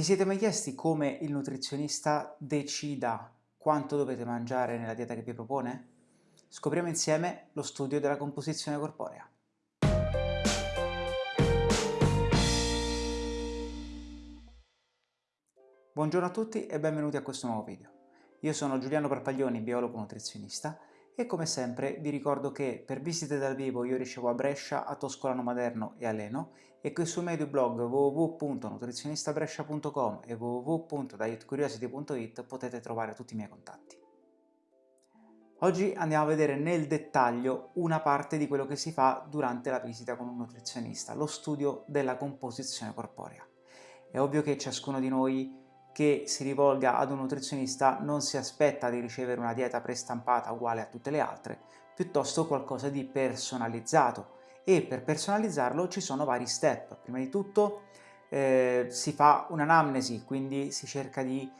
Vi siete mai chiesti come il nutrizionista decida quanto dovete mangiare nella dieta che vi propone? Scopriamo insieme lo studio della composizione corporea. Buongiorno a tutti e benvenuti a questo nuovo video. Io sono Giuliano Parpaglioni, biologo nutrizionista e come sempre vi ricordo che per visite dal vivo io ricevo a Brescia, a Toscolano Maderno e a Leno e che sul medio blog www.nutrizionistabrescia.com e www.dietcuriosity.it potete trovare tutti i miei contatti. Oggi andiamo a vedere nel dettaglio una parte di quello che si fa durante la visita con un nutrizionista, lo studio della composizione corporea. È ovvio che ciascuno di noi che si rivolga ad un nutrizionista non si aspetta di ricevere una dieta prestampata uguale a tutte le altre, piuttosto qualcosa di personalizzato e per personalizzarlo ci sono vari step. Prima di tutto eh, si fa un'anamnesi, quindi si cerca di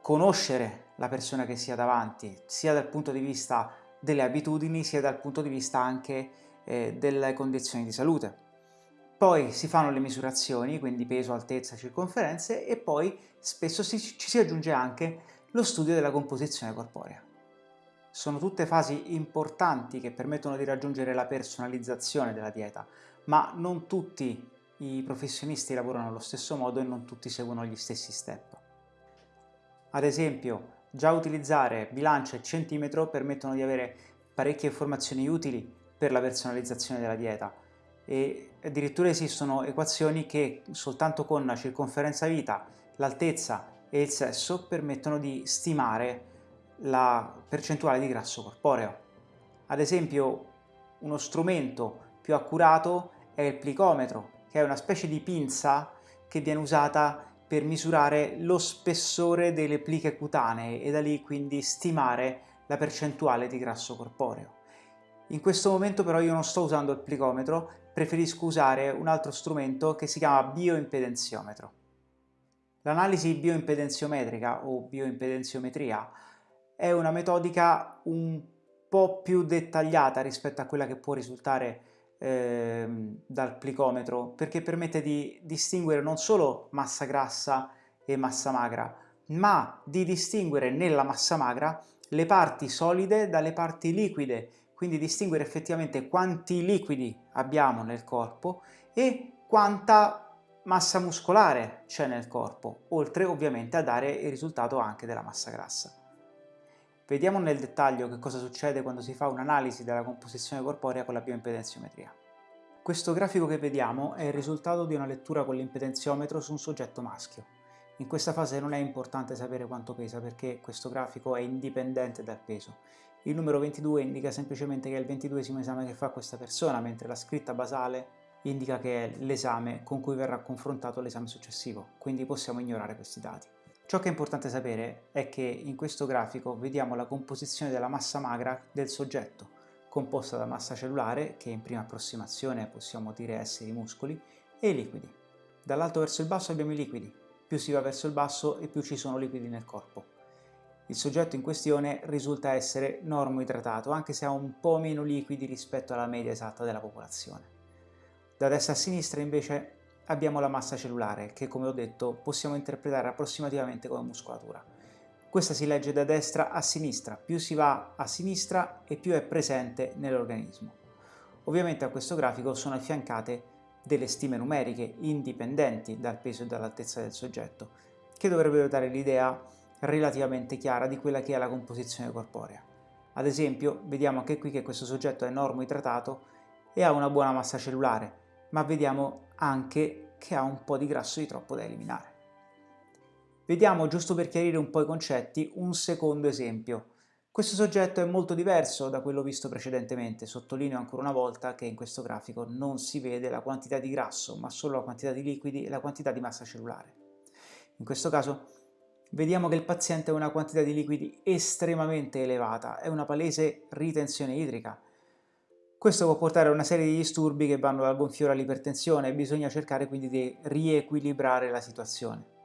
conoscere la persona che si ha davanti, sia dal punto di vista delle abitudini, sia dal punto di vista anche eh, delle condizioni di salute. Poi si fanno le misurazioni, quindi peso, altezza, circonferenze, e poi spesso si, ci si aggiunge anche lo studio della composizione corporea. Sono tutte fasi importanti che permettono di raggiungere la personalizzazione della dieta, ma non tutti i professionisti lavorano allo stesso modo e non tutti seguono gli stessi step. Ad esempio, già utilizzare bilancia e centimetro permettono di avere parecchie informazioni utili per la personalizzazione della dieta, e addirittura esistono equazioni che soltanto con la circonferenza vita, l'altezza e il sesso permettono di stimare la percentuale di grasso corporeo. Ad esempio uno strumento più accurato è il plicometro, che è una specie di pinza che viene usata per misurare lo spessore delle pliche cutanee e da lì quindi stimare la percentuale di grasso corporeo. In questo momento però io non sto usando il plicometro preferisco usare un altro strumento che si chiama bioimpedenziometro. L'analisi bioimpedenziometrica o bioimpedenziometria è una metodica un po' più dettagliata rispetto a quella che può risultare eh, dal plicometro perché permette di distinguere non solo massa grassa e massa magra ma di distinguere nella massa magra le parti solide dalle parti liquide quindi distinguere effettivamente quanti liquidi abbiamo nel corpo e quanta massa muscolare c'è nel corpo, oltre ovviamente a dare il risultato anche della massa grassa. Vediamo nel dettaglio che cosa succede quando si fa un'analisi della composizione corporea con la bioimpedenziometria. Questo grafico che vediamo è il risultato di una lettura con l'impedenziometro su un soggetto maschio. In questa fase non è importante sapere quanto pesa perché questo grafico è indipendente dal peso. Il numero 22 indica semplicemente che è il 22 esame che fa questa persona, mentre la scritta basale indica che è l'esame con cui verrà confrontato l'esame successivo, quindi possiamo ignorare questi dati. Ciò che è importante sapere è che in questo grafico vediamo la composizione della massa magra del soggetto, composta da massa cellulare, che in prima approssimazione possiamo dire essere i muscoli, e i liquidi. Dall'alto verso il basso abbiamo i liquidi, più si va verso il basso e più ci sono liquidi nel corpo. Il soggetto in questione risulta essere normoidratato, anche se ha un po' meno liquidi rispetto alla media esatta della popolazione. Da destra a sinistra invece abbiamo la massa cellulare, che come ho detto possiamo interpretare approssimativamente come muscolatura. Questa si legge da destra a sinistra, più si va a sinistra e più è presente nell'organismo. Ovviamente a questo grafico sono affiancate delle stime numeriche indipendenti dal peso e dall'altezza del soggetto, che dovrebbero dare l'idea relativamente chiara di quella che è la composizione corporea. Ad esempio, vediamo anche qui che questo soggetto è normoidratato e ha una buona massa cellulare, ma vediamo anche che ha un po' di grasso di troppo da eliminare. Vediamo, giusto per chiarire un po' i concetti, un secondo esempio. Questo soggetto è molto diverso da quello visto precedentemente, sottolineo ancora una volta che in questo grafico non si vede la quantità di grasso, ma solo la quantità di liquidi e la quantità di massa cellulare. In questo caso vediamo che il paziente ha una quantità di liquidi estremamente elevata, è una palese ritenzione idrica. Questo può portare a una serie di disturbi che vanno dal gonfiore all'ipertensione e bisogna cercare quindi di riequilibrare la situazione.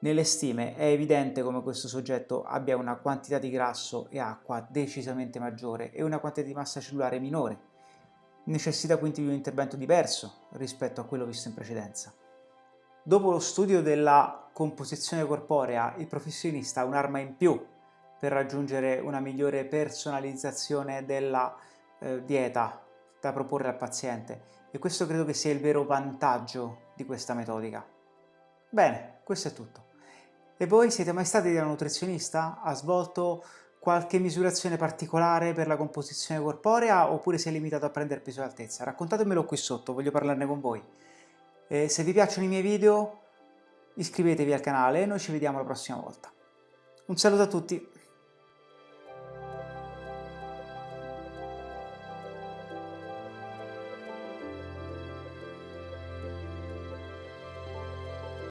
Nelle stime è evidente come questo soggetto abbia una quantità di grasso e acqua decisamente maggiore e una quantità di massa cellulare minore. Necessita quindi di un intervento diverso rispetto a quello visto in precedenza. Dopo lo studio della composizione corporea, il professionista ha un'arma in più per raggiungere una migliore personalizzazione della eh, dieta da proporre al paziente e questo credo che sia il vero vantaggio di questa metodica. Bene, questo è tutto. E voi siete mai stati da nutrizionista? Ha svolto qualche misurazione particolare per la composizione corporea oppure si è limitato a prendere peso e altezza? Raccontatemelo qui sotto, voglio parlarne con voi. E se vi piacciono i miei video iscrivetevi al canale e noi ci vediamo la prossima volta. Un saluto a tutti!